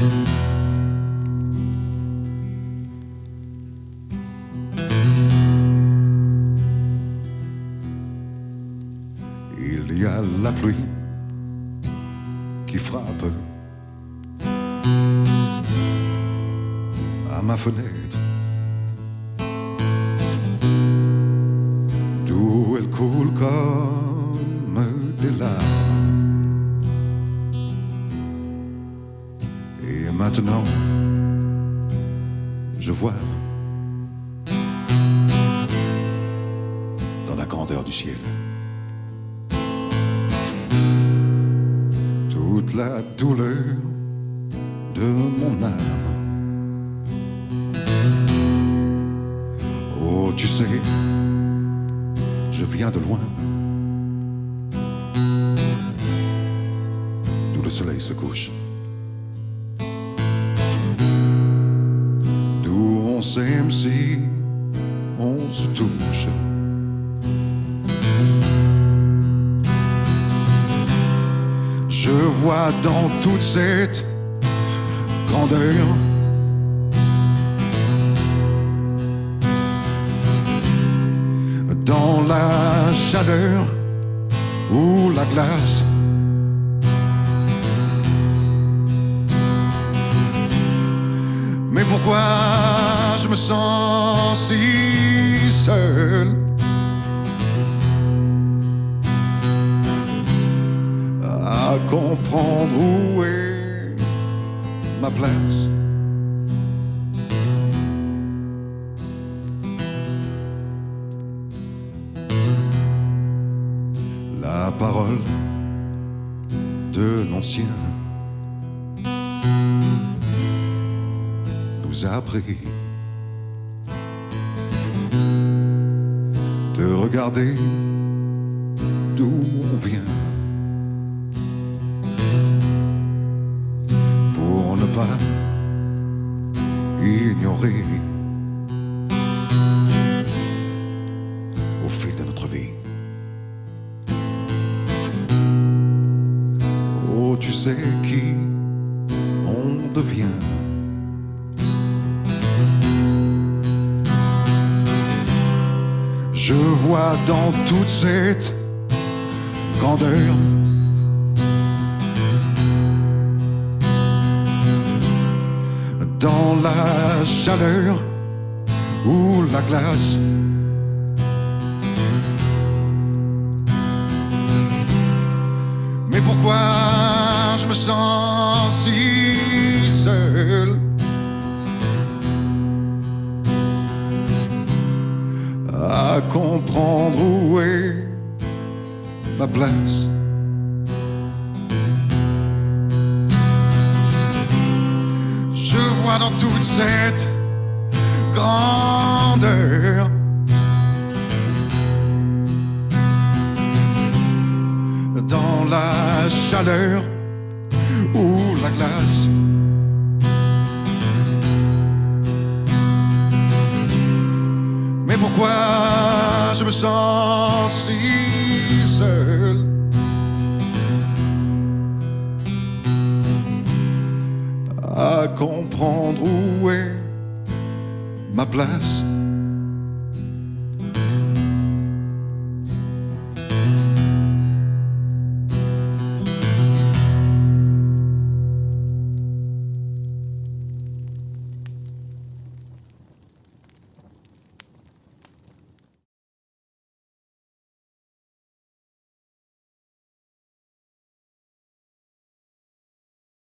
Il y a pluie qui frappe à ma fenêtre. Maintenant, je vois dans la grandeur du ciel toute la douleur de mon âme. Oh, tu sais, je viens de loin, d'où le soleil se couche. S'aime si on se touche. Je vois dans toute cette grandeur dans la chaleur ou la glace. Mais pourquoi je me sens si seul. À comprendre où est ma place. La parole de l'ancien. Nous a appris regarder d'où on vient pour ne pas ignorer au fil de notre vie. Oh, tu sais qui on devient. Je vois dans toute cette grandeur dans la chaleur ou la glace. Mais pourquoi je me sens si à comprendre où est ma place Je vois dans toute cette grandeur dans la chaleur ou la glace. Mais pourquoi je me sens si seul. À comprendre où est ma place